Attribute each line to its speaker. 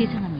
Speaker 1: 죄송합니다.